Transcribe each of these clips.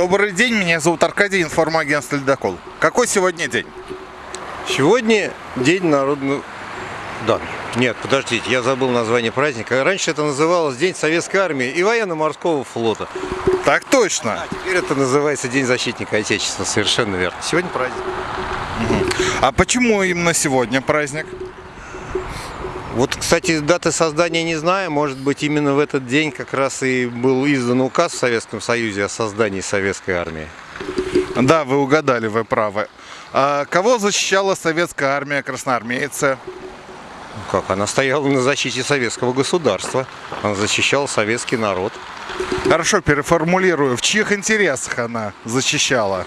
Добрый день, меня зовут Аркадий, информагентство «Ледокол». Какой сегодня день? Сегодня день народного... Да, нет, подождите, я забыл название праздника. Раньше это называлось День Советской Армии и Военно-Морского флота. Так точно. А теперь это называется День Защитника Отечества, совершенно верно. Сегодня праздник. А почему именно сегодня праздник? Кстати, даты создания не знаю. Может быть, именно в этот день как раз и был издан указ в Советском Союзе о создании Советской Армии. Да, вы угадали, вы правы. А кого защищала советская армия, красноармейцы? Как? Она стояла на защите советского государства. Она защищала советский народ. Хорошо, переформулирую. В чьих интересах она защищала?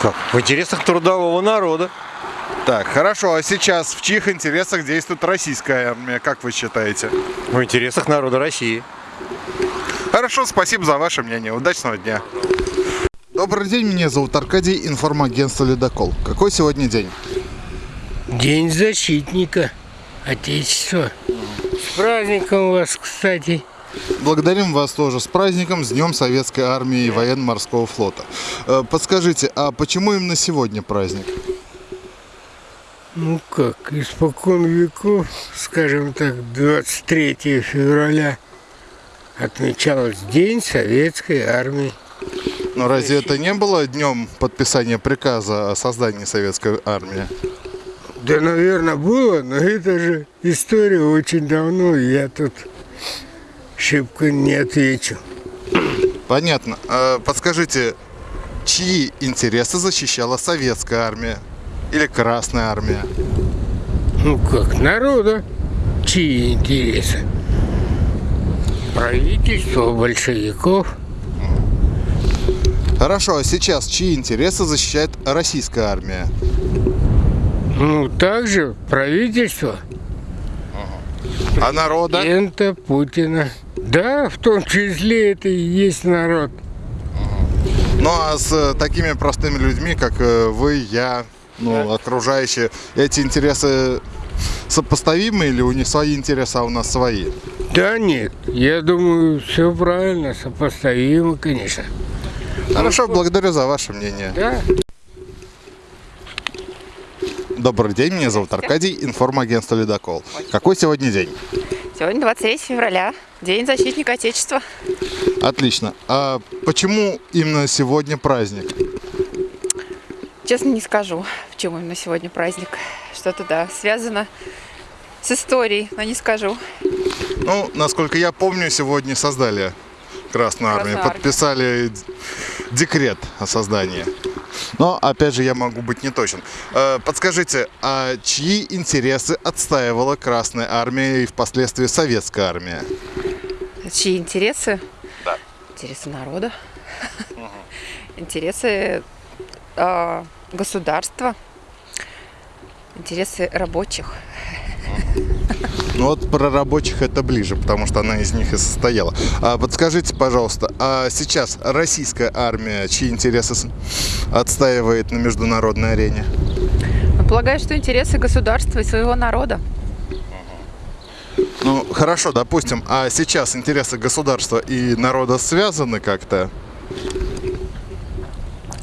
Как? В интересах трудового народа. Так, хорошо. А сейчас в чьих интересах действует российская армия, как вы считаете? В интересах народа России. Хорошо, спасибо за ваше мнение. Удачного дня. Добрый день, меня зовут Аркадий, информагентство «Ледокол». Какой сегодня день? День защитника Отечества. С праздником вас, кстати. Благодарим вас тоже с праздником, с Днем Советской Армии и Военно-Морского флота. Э, Подскажите, а почему именно сегодня праздник? Ну как, испокон веков, скажем так, 23 февраля отмечалось День Советской Армии. Но разве это не было днем подписания приказа о создании Советской Армии? Да, наверное, было, но это же история очень давно, и я тут шибко не отвечу. Понятно. А Подскажите, чьи интересы защищала Советская Армия или Красная Армия? Ну как, народа, чьи интересы? Правительство большевиков. Хорошо, а сейчас чьи интересы защищает Российская Армия? Ну, также правительство. А народа? Президента Путина. Да, в том числе это и есть народ. Ну а с э, такими простыми людьми, как э, вы, я, ну, окружающие, эти интересы сопоставимы или у них свои интересы, а у нас свои? Да нет, я думаю, все правильно, сопоставимо, конечно. Хорошо, благодарю за ваше мнение. Да. Добрый день, меня зовут Аркадий, информагентство «Ледокол». Какой сегодня день? Сегодня 23 февраля, День защитника Отечества. Отлично. А почему именно сегодня праздник? Честно не скажу, почему именно сегодня праздник. Что-то, да, связано с историей, но не скажу. Ну, насколько я помню, сегодня создали Красную Армию, Красную Армию. подписали д- декрет о создании. Но, опять же, я могу быть не точен. Э, Подскажите, а чьи интересы отстаивала Красная Армия и впоследствии Советская Армия? Чьи интересы? Да. Интересы народа. Интересы а, государства. Интересы рабочих. Ну вот про рабочих это ближе, потому что она из них и состояла. А подскажите, пожалуйста, а сейчас российская армия чьи интересы отстаивает на международной арене? Полагаю, что интересы государства и своего народа. Ну, хорошо, допустим, а сейчас интересы государства и народа связаны как-то?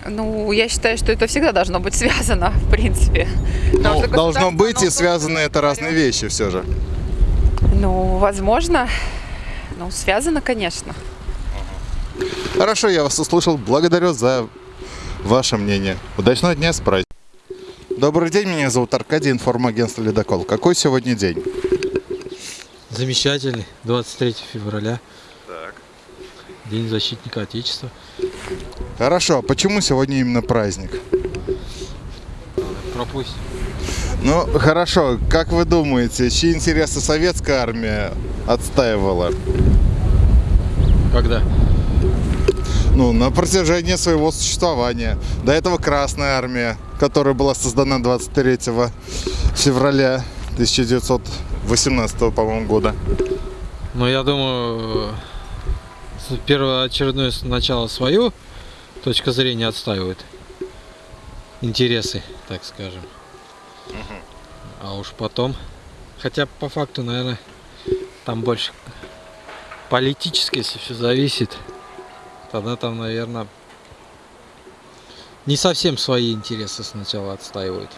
Ну, я считаю, что это всегда должно быть связано, в принципе. Ну, должно быть, и связаны это разные вещи все же. Ну, возможно. Ну, связано, конечно. Хорошо, я вас услышал. Благодарю за ваше мнение. Удачного дня с праздником. Добрый день, меня зовут Аркадий, информагентство «Ледокол». Какой сегодня день? Замечательный, 23 февраля. День защитника Отечества. Хорошо, а почему сегодня именно праздник? Пропустим. Ну, хорошо, как вы думаете, чьи интересы советская армия отстаивала? Когда? Ну, на протяжении своего существования. До этого Красная армия, которая была создана 23 февраля 1918, по-моему, года. Но я думаю, первоочередное с- начало свою точка зрения отстаивает. Интересы, так скажем. А уж потом. Хотя по факту, наверное, там больше политически, если все зависит. тогда там, наверное, не совсем свои интересы сначала отстаивают.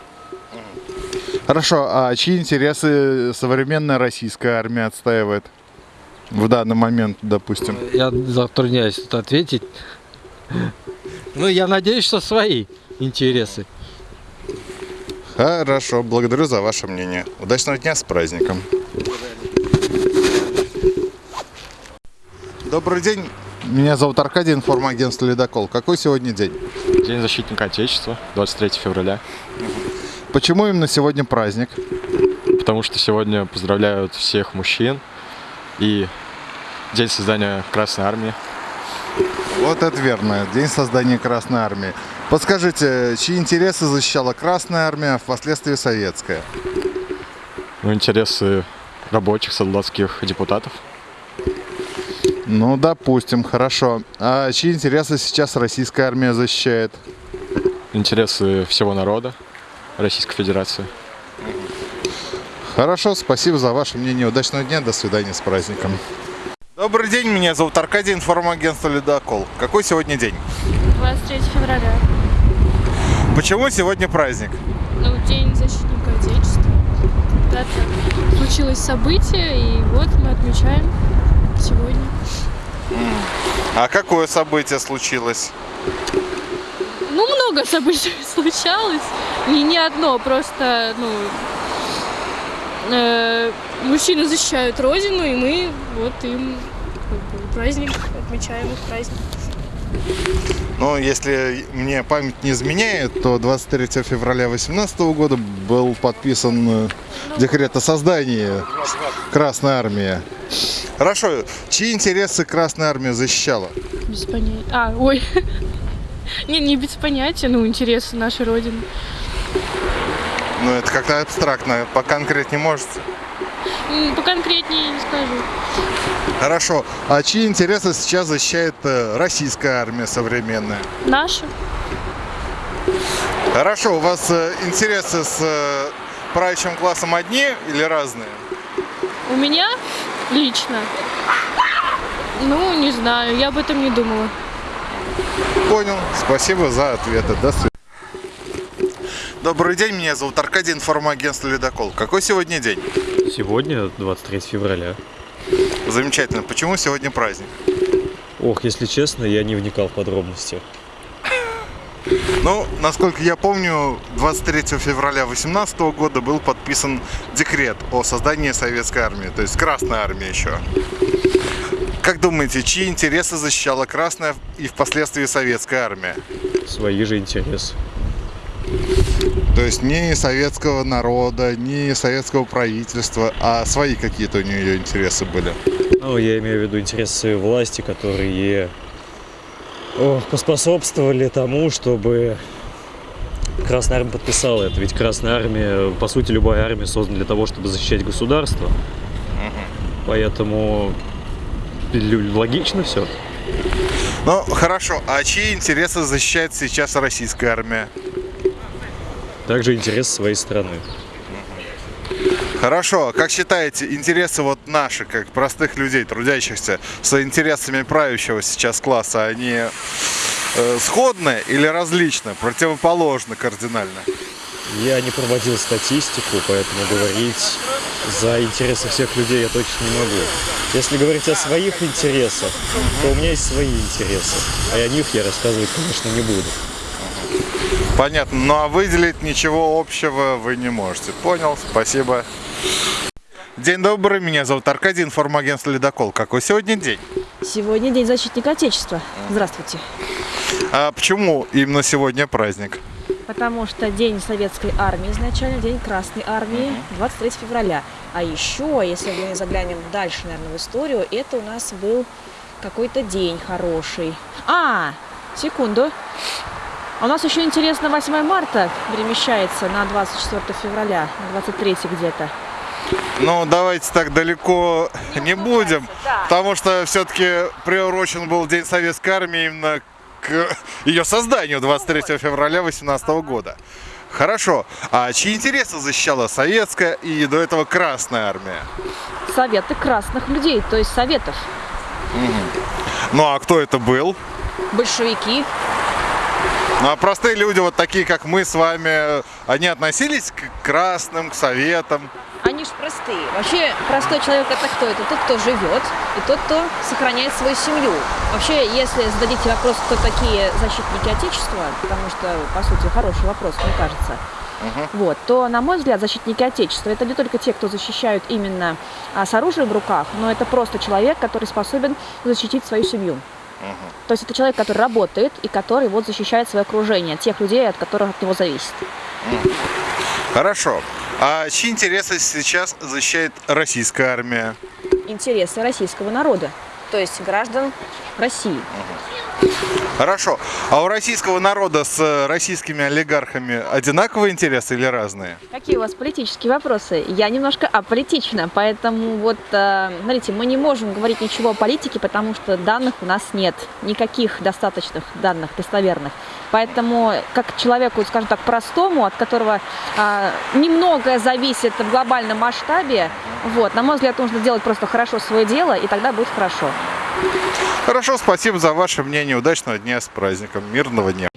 Хорошо, а чьи интересы современная российская армия отстаивает? В данный момент, допустим. Я затрудняюсь тут ответить. Ну, я надеюсь, что свои интересы. Хорошо, благодарю за ваше мнение. Удачного дня с праздником. Добрый день. Меня зовут Аркадий, информагентство «Ледокол». Какой сегодня день? День защитника Отечества, 23 февраля. Почему именно сегодня праздник? Потому что сегодня поздравляют всех мужчин и день создания Красной Армии. Вот это верно. День создания Красной Армии. Подскажите, чьи интересы защищала Красная Армия, а впоследствии Советская? Ну, интересы рабочих, солдатских депутатов. Ну, допустим, хорошо. А чьи интересы сейчас Российская Армия защищает? Интересы всего народа Российской Федерации. Хорошо, спасибо за ваше мнение. Удачного дня, до свидания, с праздником. Добрый день, меня зовут Аркадий, информагентство «Ледокол». Какой сегодня день? 23 февраля. Почему сегодня праздник? Ну, День защитника Отечества. Когда-то случилось событие, и вот мы отмечаем сегодня. А какое событие случилось? Ну, много событий случалось. Не, не одно, просто, ну, э, мужчины защищают Родину, и мы вот им праздник, отмечаем их праздник. Ну, если мне память не изменяет, то 23 февраля 2018 года был подписан э, декрет о создании Красной Армии. Хорошо, чьи интересы Красная Армия защищала? Без понятия. А, ой. Не, не без понятия, ну, интересы нашей Родины. Ну, это как-то абстрактно, поконкретнее можете? Поконкретнее не скажу. Хорошо, а чьи интересы сейчас защищает э, российская армия современная? Наши. Хорошо, у вас э, интересы с э, правящим классом одни или разные? У меня лично. Ну, не знаю, я об этом не думала. Понял. Спасибо за ответы. До свидания. Добрый день, меня зовут Аркадий, информагентство «Ледокол». Какой сегодня день? Сегодня 23 февраля. Замечательно. Почему сегодня праздник? Ох, если честно, я не вникал в подробности. Ну, насколько я помню, 23 февраля 2018 года был подписан декрет о создании советской армии, то есть Красной армии еще. Как думаете, чьи интересы защищала Красная и впоследствии Советская армия? Свои же интересы. То есть не советского народа, не советского правительства, а свои какие-то у нее интересы были. Ну, я имею в виду интересы власти, которые ох, поспособствовали тому, чтобы Красная Армия подписала это. Ведь Красная Армия, по сути, любая армия создана для того, чтобы защищать государство. Поэтому лю- логично все. Ну, хорошо. А чьи интересы защищает сейчас российская армия? Также интерес своей страны. Хорошо. Как считаете, интересы вот наши, как простых людей, трудящихся, с интересами правящего сейчас класса, они э, сходны или различны, противоположны кардинально? Я не проводил статистику, поэтому говорить за интересы всех людей я точно не могу. Если говорить о своих интересах, то у меня есть свои интересы, а о них я рассказывать, конечно, не буду. Понятно. Ну а выделить ничего общего вы не можете. Понял, спасибо. День добрый, меня зовут Аркадий, информагентство «Ледокол». Какой сегодня день? Сегодня День защитника Отечества. Здравствуйте. А почему именно сегодня праздник? Потому что День Советской Армии изначально, День Красной Армии, 23 февраля. А еще, если мы заглянем дальше, наверное, в историю, это у нас был какой-то день хороший. А, секунду. А У нас еще интересно 8 марта перемещается на 24 февраля, на 23 где-то. Ну, давайте так далеко не будем, да. потому что все-таки приурочен был День Советской Армии именно к ее созданию 23 февраля 2018 года. Хорошо. А чьи интересы защищала Советская и до этого Красная Армия? Советы красных людей, то есть советов. Ну, а кто это был? большевики. Ну а простые люди, вот такие как мы с вами, они относились к красным, к советам? Они же простые. Вообще, простой человек это кто? Это тот, кто живет, и тот, кто сохраняет свою семью. Вообще, если зададите вопрос, кто такие защитники Отечества, потому что, по сути, хороший вопрос, мне кажется, вот, то, на мой взгляд, защитники Отечества это не только те, кто защищают именно а, с оружием в руках, но это просто человек, который способен защитить свою семью. То есть это человек, который работает и который вот защищает свое окружение, тех людей, от которых от него зависит. Хорошо. А чьи интересы сейчас защищает российская армия? Интересы российского народа, то есть граждан России. Хорошо. А у российского народа с российскими олигархами одинаковые интересы или разные? Какие у вас политические вопросы? Я немножко аполитична, поэтому вот, э, смотрите, мы не можем говорить ничего о политике, потому что данных у нас нет, никаких достаточных данных достоверных. Поэтому, как человеку, скажем так, простому, от которого а, немногое зависит в глобальном масштабе, вот, на мой взгляд, нужно делать просто хорошо свое дело, и тогда будет хорошо. Хорошо, спасибо за ваше мнение. Удачного дня с праздником. Мирного дня.